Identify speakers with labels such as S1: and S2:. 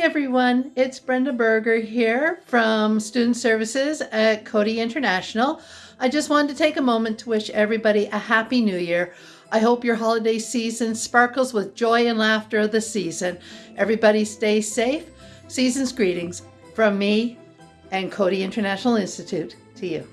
S1: everyone, it's Brenda Berger here from Student Services at Cody International. I just wanted to take a moment to wish everybody a happy new year. I hope your holiday season sparkles with joy and laughter of the season. Everybody stay safe. Season's greetings from me and Cody International Institute to you.